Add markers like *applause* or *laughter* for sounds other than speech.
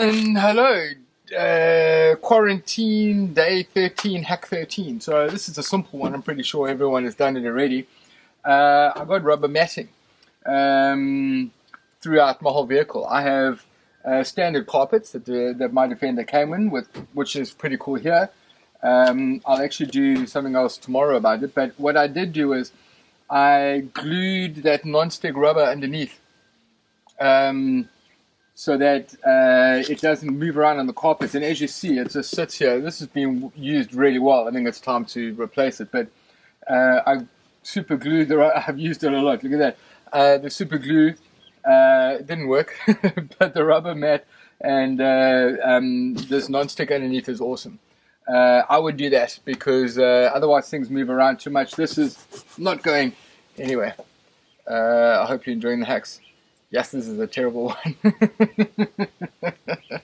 And hello, uh, quarantine day 13, hack 13. So this is a simple one. I'm pretty sure everyone has done it already. Uh, I got rubber matting um, throughout my whole vehicle. I have uh, standard carpets that, the, that my Defender came in with, which is pretty cool here. Um, I'll actually do something else tomorrow about it. But what I did do is I glued that non-stick rubber underneath. Um, so that uh, it doesn't move around on the carpet. And as you see, it just sits here. This has been used really well. I think it's time to replace it. But uh, I super glued, the. *laughs* I've used it a lot. Look at that. Uh, the super glue uh, didn't work, *laughs* but the rubber mat and uh, um, this non-stick underneath is awesome. Uh, I would do that because otherwise things move around too much. This is not going anywhere. I hope you're enjoying the hacks. Yes, this is a terrible *laughs* one.